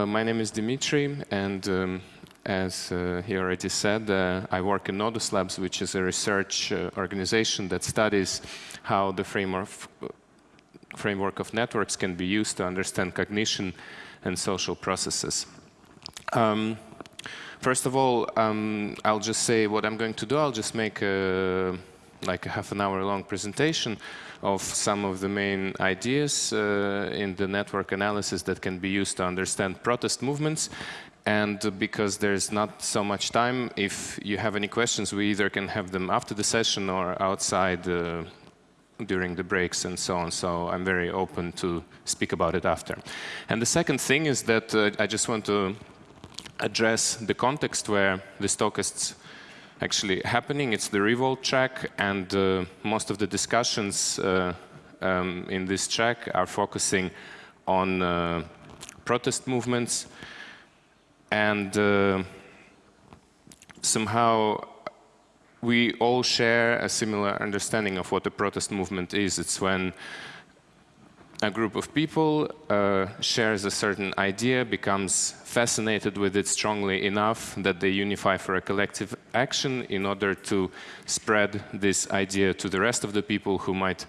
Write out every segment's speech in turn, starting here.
Uh, my name is Dimitri, and um, as uh, he already said, uh, I work in Nodus Labs, which is a research uh, organization that studies how the framework, framework of networks can be used to understand cognition and social processes. Um, first of all, um, I'll just say what I'm going to do. I'll just make a, like a half an hour long presentation of some of the main ideas uh, in the network analysis that can be used to understand protest movements. And because there's not so much time, if you have any questions, we either can have them after the session or outside uh, during the breaks and so on. So I'm very open to speak about it after. And the second thing is that uh, I just want to address the context where the is actually happening. It's the Revolt track, and uh, most of the discussions uh, um, in this track are focusing on uh, protest movements. And uh, somehow we all share a similar understanding of what a protest movement is. It's when a group of people uh, shares a certain idea, becomes fascinated with it strongly enough that they unify for a collective action in order to spread this idea to the rest of the people who might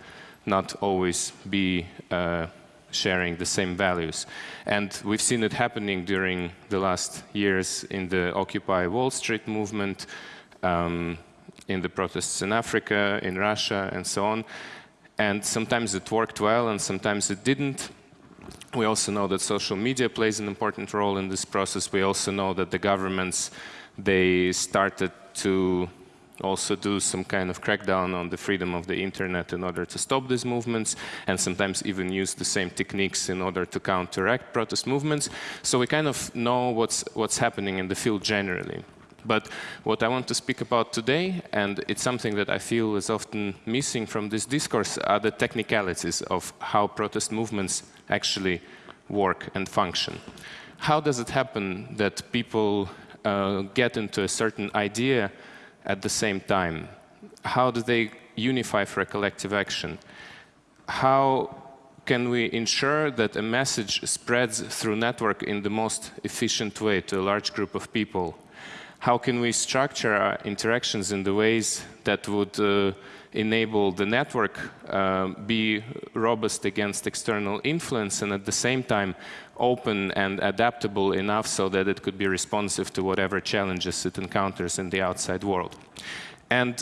not always be uh, sharing the same values. And we've seen it happening during the last years in the Occupy Wall Street movement, um, in the protests in Africa, in Russia, and so on. And sometimes it worked well, and sometimes it didn't. We also know that social media plays an important role in this process. We also know that the governments, they started to also do some kind of crackdown on the freedom of the internet in order to stop these movements, and sometimes even use the same techniques in order to counteract protest movements. So we kind of know what's, what's happening in the field generally. But what I want to speak about today, and it's something that I feel is often missing from this discourse, are the technicalities of how protest movements actually work and function. How does it happen that people uh, get into a certain idea at the same time? How do they unify for a collective action? How can we ensure that a message spreads through network in the most efficient way to a large group of people? How can we structure our interactions in the ways that would uh, enable the network uh, be robust against external influence and at the same time open and adaptable enough so that it could be responsive to whatever challenges it encounters in the outside world. And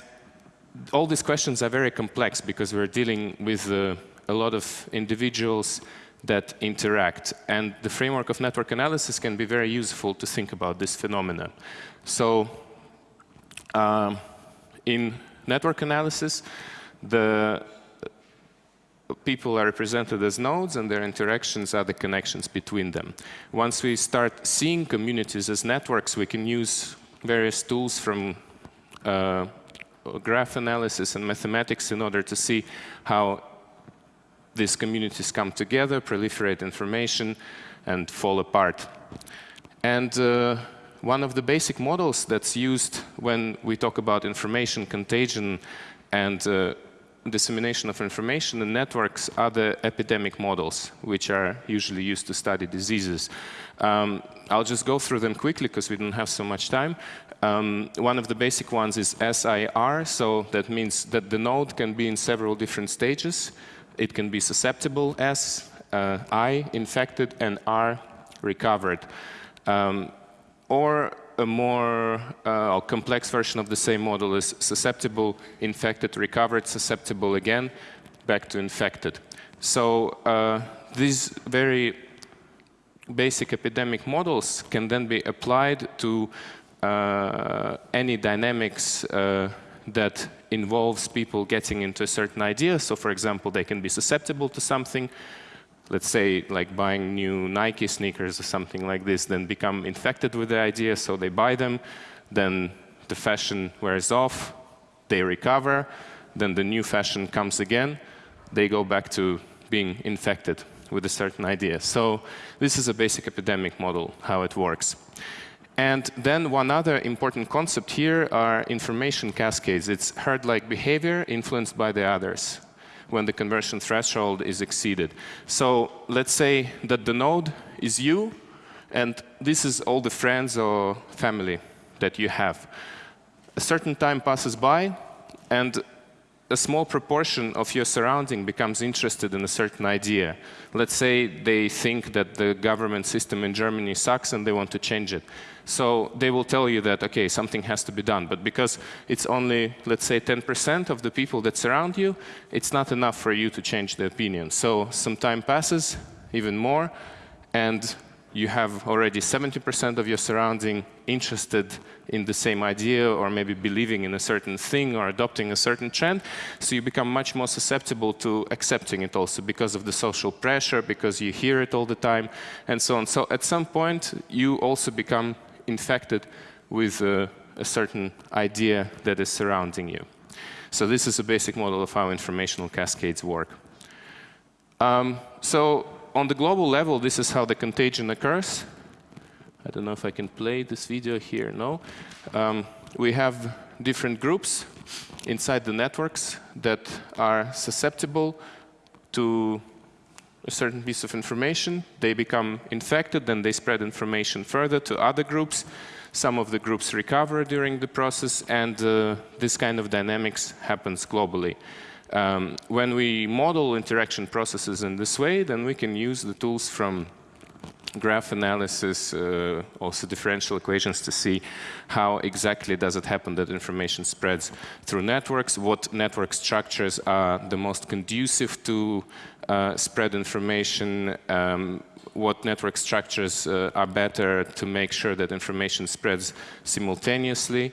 all these questions are very complex because we're dealing with uh, a lot of individuals that interact. And the framework of network analysis can be very useful to think about this phenomenon. So um, in network analysis, the people are represented as nodes and their interactions are the connections between them. Once we start seeing communities as networks, we can use various tools from uh, graph analysis and mathematics in order to see how these communities come together, proliferate information, and fall apart. And uh, one of the basic models that's used when we talk about information contagion and uh, dissemination of information in networks are the epidemic models, which are usually used to study diseases. Um, I'll just go through them quickly because we don't have so much time. Um, one of the basic ones is SIR, so that means that the node can be in several different stages. It can be susceptible, S, uh, I, infected, and R, recovered. Um, or a more uh, complex version of the same model is susceptible, infected, recovered, susceptible again, back to infected. So uh, these very basic epidemic models can then be applied to uh, any dynamics uh, that involves people getting into a certain idea. So for example, they can be susceptible to something, let's say like buying new Nike sneakers or something like this, then become infected with the idea, so they buy them, then the fashion wears off, they recover, then the new fashion comes again, they go back to being infected with a certain idea. So this is a basic epidemic model, how it works. And then one other important concept here are information cascades. It's herd-like behavior influenced by the others. When the conversion threshold is exceeded. So let's say that the node is you, and this is all the friends or family that you have. A certain time passes by, and a small proportion of your surrounding becomes interested in a certain idea. Let's say they think that the government system in Germany sucks and they want to change it. So they will tell you that, OK, something has to be done. But because it's only, let's say, 10% of the people that surround you, it's not enough for you to change the opinion. So some time passes, even more, and you have already 70% of your surrounding interested in the same idea or maybe believing in a certain thing or adopting a certain trend. So you become much more susceptible to accepting it also because of the social pressure, because you hear it all the time, and so on. So at some point, you also become infected with uh, a certain idea that is surrounding you. So this is a basic model of how informational cascades work. Um, so on the global level, this is how the contagion occurs. I don't know if I can play this video here. No. Um, we have different groups inside the networks that are susceptible to a certain piece of information. They become infected, then they spread information further to other groups. Some of the groups recover during the process, and uh, this kind of dynamics happens globally. Um, when we model interaction processes in this way, then we can use the tools from graph analysis, uh, also differential equations to see how exactly does it happen that information spreads through networks, what network structures are the most conducive to uh, spread information, um, what network structures uh, are better to make sure that information spreads simultaneously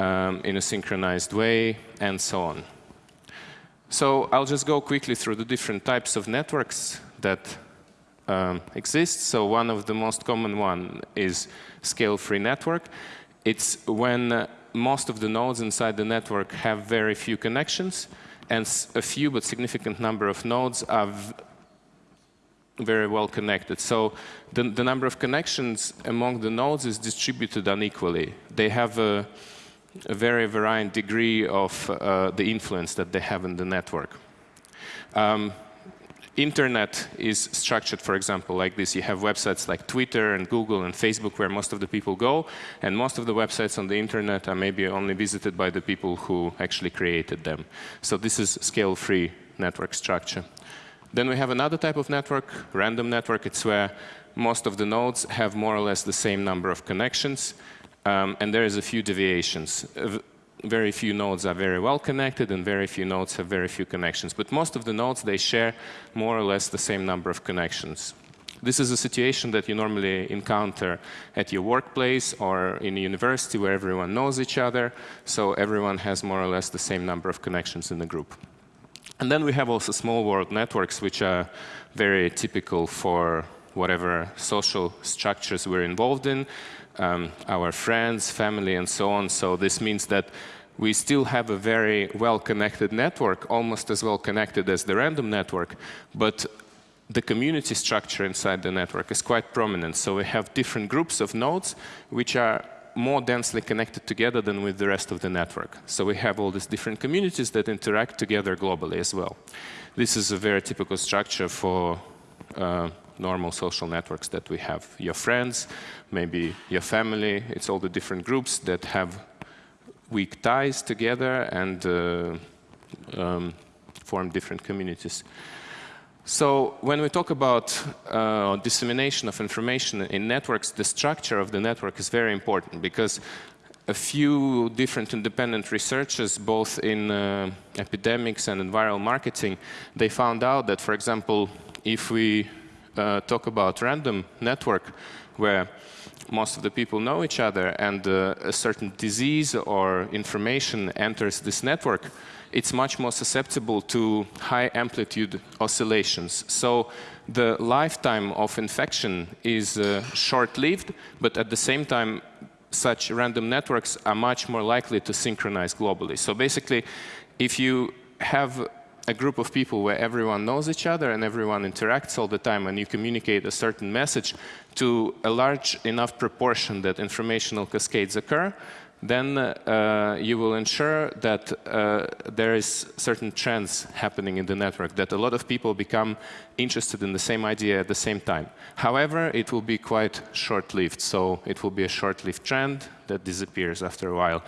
um, in a synchronized way, and so on. So I'll just go quickly through the different types of networks that um, exist. So one of the most common one is scale-free network. It's when uh, most of the nodes inside the network have very few connections, and a few but significant number of nodes are very well connected. So the, the number of connections among the nodes is distributed unequally. They have a a very varying degree of uh, the influence that they have in the network. Um, internet is structured, for example, like this. You have websites like Twitter and Google and Facebook where most of the people go, and most of the websites on the internet are maybe only visited by the people who actually created them. So this is scale-free network structure. Then we have another type of network, random network. It's where most of the nodes have more or less the same number of connections. Um, and there is a few deviations. Uh, very few nodes are very well connected, and very few nodes have very few connections. But most of the nodes, they share more or less the same number of connections. This is a situation that you normally encounter at your workplace or in a university where everyone knows each other, so everyone has more or less the same number of connections in the group. And then we have also small world networks, which are very typical for whatever social structures we're involved in um, our friends, family, and so on. So this means that we still have a very well-connected network, almost as well connected as the random network, but the community structure inside the network is quite prominent. So we have different groups of nodes which are more densely connected together than with the rest of the network. So we have all these different communities that interact together globally as well. This is a very typical structure for uh, normal social networks that we have. Your friends, maybe your family, it's all the different groups that have weak ties together and uh, um, form different communities. So when we talk about uh, dissemination of information in networks, the structure of the network is very important because a few different independent researchers, both in uh, epidemics and in viral marketing, they found out that, for example, if we uh, talk about random network where most of the people know each other and uh, a certain disease or information enters this network, it's much more susceptible to high amplitude oscillations. So the lifetime of infection is uh, short-lived, but at the same time, such random networks are much more likely to synchronize globally. So basically, if you have a group of people where everyone knows each other and everyone interacts all the time and you communicate a certain message to a large enough proportion that informational cascades occur, then uh, you will ensure that uh, there is certain trends happening in the network, that a lot of people become interested in the same idea at the same time. However, it will be quite short-lived, so it will be a short-lived trend that disappears after a while.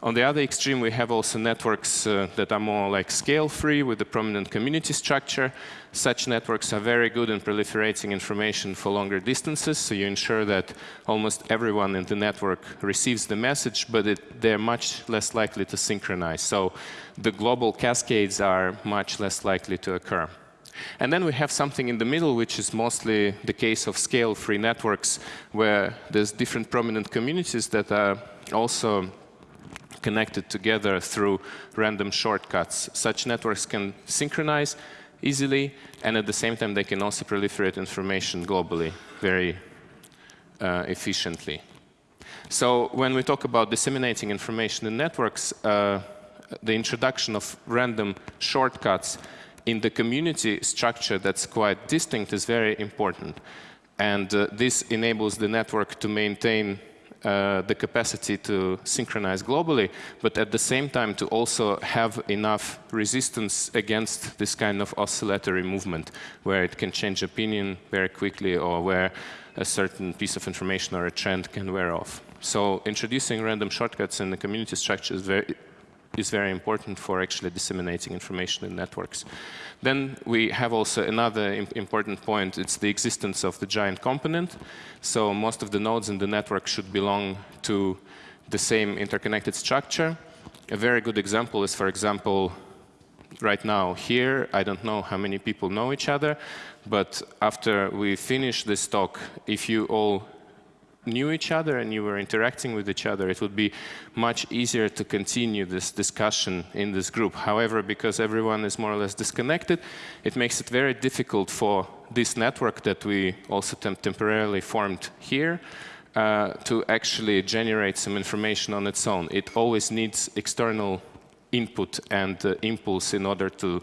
On the other extreme, we have also networks uh, that are more like scale-free with a prominent community structure. Such networks are very good in proliferating information for longer distances, so you ensure that almost everyone in the network receives the message, but it, they're much less likely to synchronize. So the global cascades are much less likely to occur. And then we have something in the middle, which is mostly the case of scale-free networks, where there's different prominent communities that are also connected together through random shortcuts. Such networks can synchronize easily, and at the same time, they can also proliferate information globally very uh, efficiently. So when we talk about disseminating information in networks, uh, the introduction of random shortcuts in the community structure that's quite distinct is very important. And uh, this enables the network to maintain uh, the capacity to synchronize globally, but at the same time to also have enough resistance against this kind of oscillatory movement, where it can change opinion very quickly or where a certain piece of information or a trend can wear off. So introducing random shortcuts in the community structure is very, is very important for actually disseminating information in networks. Then we have also another important point. It's the existence of the giant component. So most of the nodes in the network should belong to the same interconnected structure. A very good example is, for example, right now here, I don't know how many people know each other, but after we finish this talk, if you all knew each other and you were interacting with each other, it would be much easier to continue this discussion in this group. However, because everyone is more or less disconnected, it makes it very difficult for this network that we also temp temporarily formed here uh, to actually generate some information on its own. It always needs external input and uh, impulse in order to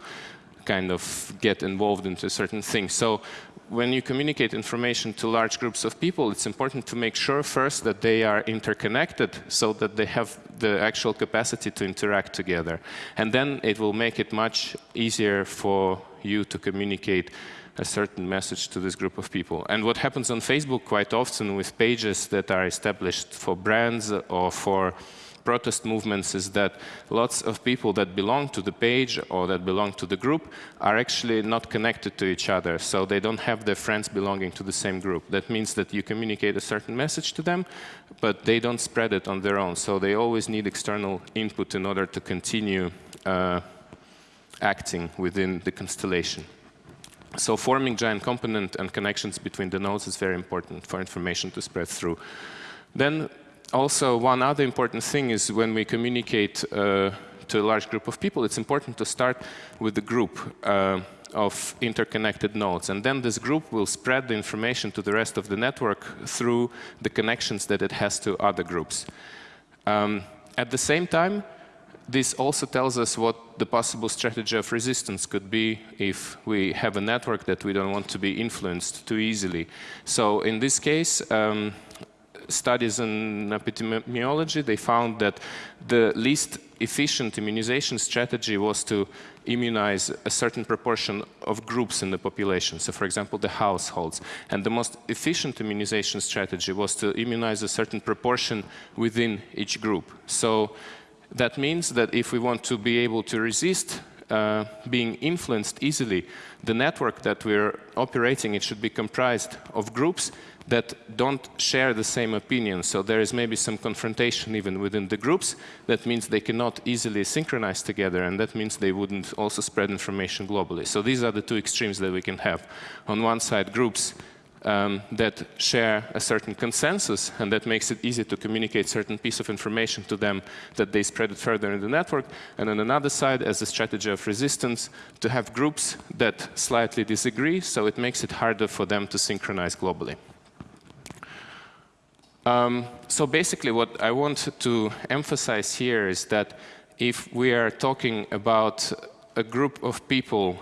kind of get involved into certain things. So when you communicate information to large groups of people, it's important to make sure first that they are interconnected so that they have the actual capacity to interact together. And then it will make it much easier for you to communicate a certain message to this group of people. And what happens on Facebook quite often with pages that are established for brands or for protest movements is that lots of people that belong to the page or that belong to the group are actually not connected to each other. So they don't have their friends belonging to the same group. That means that you communicate a certain message to them, but they don't spread it on their own. So they always need external input in order to continue uh, acting within the constellation. So forming giant component and connections between the nodes is very important for information to spread through. Then also, one other important thing is when we communicate uh, to a large group of people, it's important to start with the group uh, of interconnected nodes. And then this group will spread the information to the rest of the network through the connections that it has to other groups. Um, at the same time, this also tells us what the possible strategy of resistance could be if we have a network that we don't want to be influenced too easily. So in this case, um, studies in epidemiology, they found that the least efficient immunization strategy was to immunize a certain proportion of groups in the population. So for example, the households. And the most efficient immunization strategy was to immunize a certain proportion within each group. So that means that if we want to be able to resist uh, being influenced easily, the network that we're operating, it should be comprised of groups that don't share the same opinion. So there is maybe some confrontation even within the groups. That means they cannot easily synchronize together, and that means they wouldn't also spread information globally. So these are the two extremes that we can have. On one side, groups um, that share a certain consensus, and that makes it easy to communicate certain piece of information to them that they spread it further in the network. And on another side, as a strategy of resistance, to have groups that slightly disagree, so it makes it harder for them to synchronize globally. Um, so basically what I want to emphasize here is that if we are talking about a group of people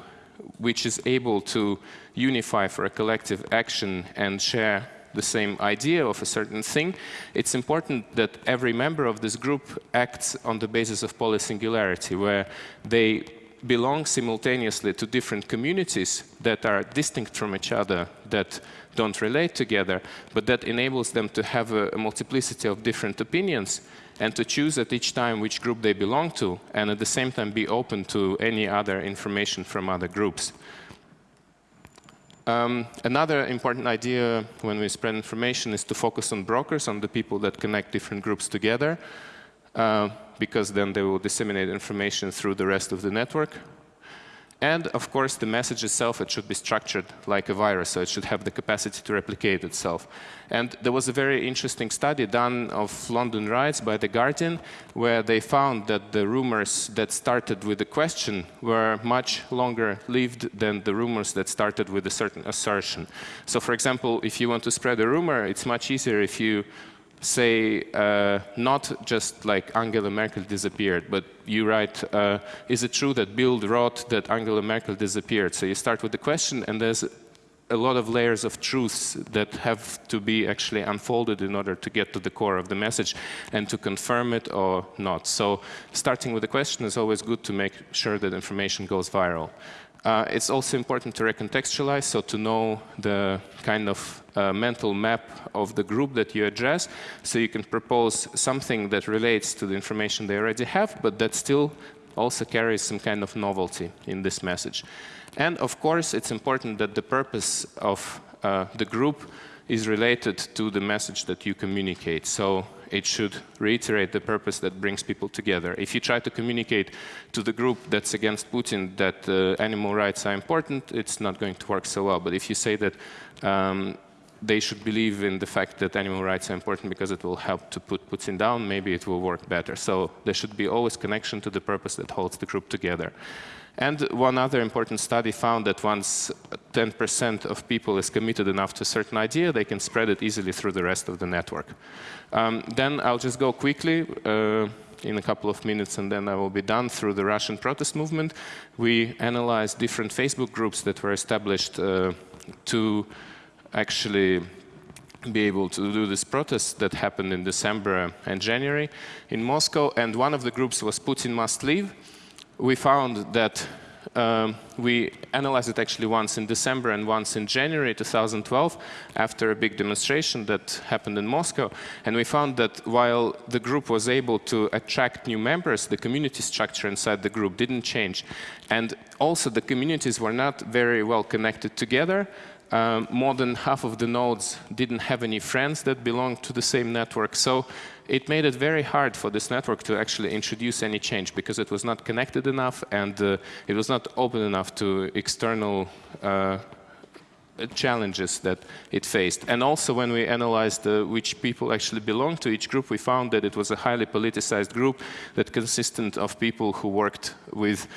which is able to unify for a collective action and share the same idea of a certain thing, it's important that every member of this group acts on the basis of polysingularity, where they belong simultaneously to different communities that are distinct from each other, that don't relate together, but that enables them to have a, a multiplicity of different opinions and to choose at each time which group they belong to, and at the same time be open to any other information from other groups. Um, another important idea when we spread information is to focus on brokers, on the people that connect different groups together, uh, because then they will disseminate information through the rest of the network. And of course, the message itself, it should be structured like a virus, so it should have the capacity to replicate itself. And there was a very interesting study done of London riots by The Guardian, where they found that the rumors that started with a question were much longer lived than the rumors that started with a certain assertion. So for example, if you want to spread a rumor, it's much easier if you say uh, not just like Angela Merkel disappeared, but you write, uh, is it true that Bild wrote that Angela Merkel disappeared? So you start with the question and there's a lot of layers of truths that have to be actually unfolded in order to get to the core of the message and to confirm it or not. So starting with the question is always good to make sure that information goes viral. Uh, it's also important to recontextualize, so to know the kind of uh, mental map of the group that you address, so you can propose something that relates to the information they already have, but that still also carries some kind of novelty in this message. And of course, it's important that the purpose of uh, the group is related to the message that you communicate. So it should reiterate the purpose that brings people together. If you try to communicate to the group that's against Putin that uh, animal rights are important, it's not going to work so well. But if you say that um, they should believe in the fact that animal rights are important because it will help to put Putin down, maybe it will work better. So there should be always connection to the purpose that holds the group together. And one other important study found that once 10% of people is committed enough to a certain idea, they can spread it easily through the rest of the network. Um, then I'll just go quickly uh, in a couple of minutes and then I will be done through the Russian protest movement. We analyzed different Facebook groups that were established uh, to actually be able to do this protest that happened in December and January in Moscow. And one of the groups was Putin must leave we found that um, we analyzed it actually once in December and once in January 2012 after a big demonstration that happened in Moscow. And we found that while the group was able to attract new members, the community structure inside the group didn't change. And also the communities were not very well connected together. Um, more than half of the nodes didn't have any friends that belonged to the same network. So it made it very hard for this network to actually introduce any change because it was not connected enough and uh, it was not open enough to external uh, challenges that it faced. And also when we analyzed uh, which people actually belonged to each group, we found that it was a highly politicized group that consisted of people who worked with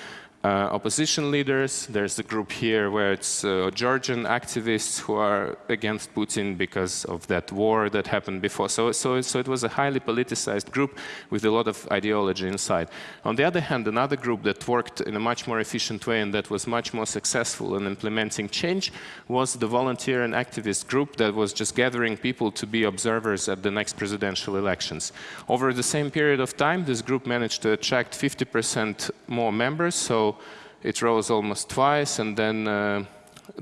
uh, opposition leaders. There's a group here where it's uh, Georgian activists who are against Putin because of that war that happened before. So, so, so it was a highly politicized group with a lot of ideology inside. On the other hand, another group that worked in a much more efficient way and that was much more successful in implementing change was the volunteer and activist group that was just gathering people to be observers at the next presidential elections. Over the same period of time, this group managed to attract 50% more members. So it rose almost twice, and then uh,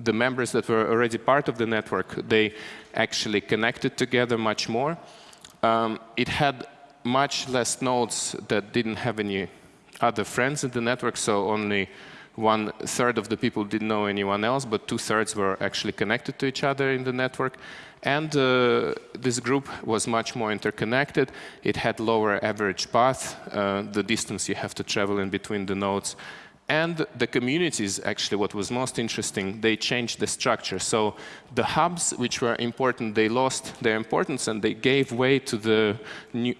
the members that were already part of the network, they actually connected together much more. Um, it had much less nodes that didn't have any other friends in the network, so only one third of the people didn't know anyone else, but two thirds were actually connected to each other in the network. And uh, this group was much more interconnected. It had lower average path, uh, the distance you have to travel in between the nodes. And the communities, actually, what was most interesting, they changed the structure. So the hubs, which were important, they lost their importance and they gave way to the new,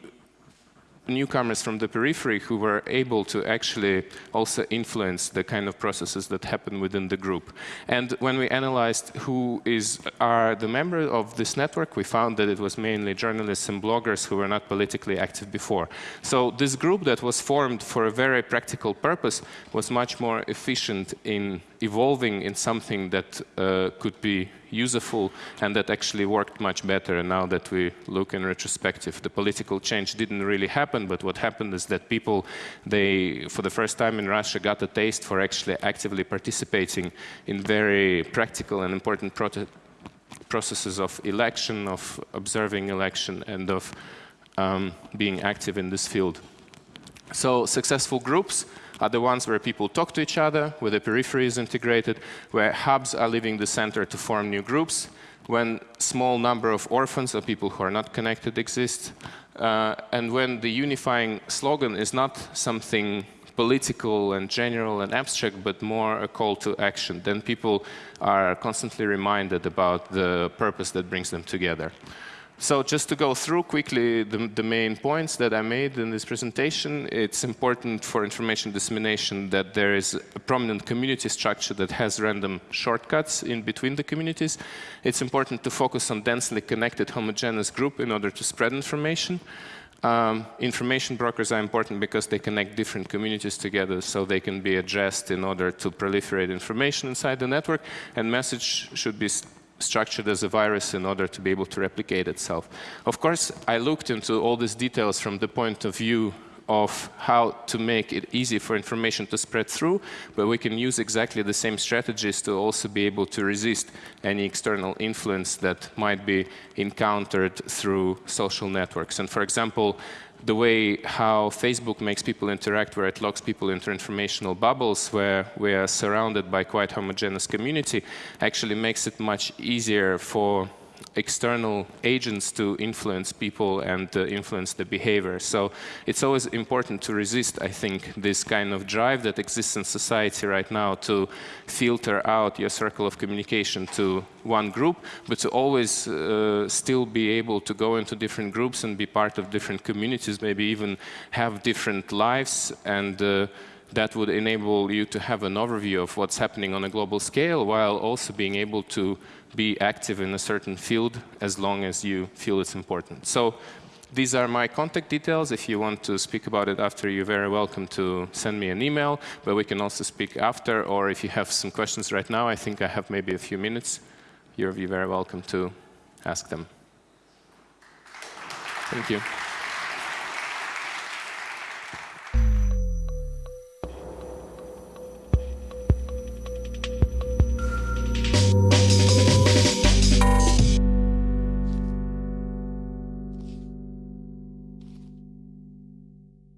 newcomers from the periphery who were able to actually also influence the kind of processes that happen within the group. And when we analyzed who is are the members of this network, we found that it was mainly journalists and bloggers who were not politically active before. So this group that was formed for a very practical purpose was much more efficient in evolving in something that uh, could be useful and that actually worked much better. And now that we look in retrospective, the political change didn't really happen, but what happened is that people, they, for the first time in Russia, got a taste for actually actively participating in very practical and important processes of election, of observing election, and of um, being active in this field. So successful groups are the ones where people talk to each other, where the periphery is integrated, where hubs are leaving the center to form new groups, when small number of orphans or people who are not connected exist, uh, and when the unifying slogan is not something political and general and abstract, but more a call to action. Then people are constantly reminded about the purpose that brings them together. So just to go through quickly the, the, main points that I made in this presentation, it's important for information dissemination that there is a prominent community structure that has random shortcuts in between the communities. It's important to focus on densely connected homogeneous group in order to spread information. Um, information brokers are important because they connect different communities together so they can be addressed in order to proliferate information inside the network and message should be structured as a virus in order to be able to replicate itself. Of course, I looked into all these details from the point of view of how to make it easy for information to spread through, but we can use exactly the same strategies to also be able to resist any external influence that might be encountered through social networks. And for example, the way how Facebook makes people interact, where it locks people into informational bubbles, where we are surrounded by quite homogeneous community, actually makes it much easier for external agents to influence people and uh, influence the behavior. So it's always important to resist, I think, this kind of drive that exists in society right now to filter out your circle of communication to one group, but to always uh, still be able to go into different groups and be part of different communities, maybe even have different lives and uh, that would enable you to have an overview of what's happening on a global scale while also being able to be active in a certain field as long as you feel it's important. So these are my contact details. If you want to speak about it after, you're very welcome to send me an email, but we can also speak after, or if you have some questions right now, I think I have maybe a few minutes, you're very welcome to ask them. Thank you.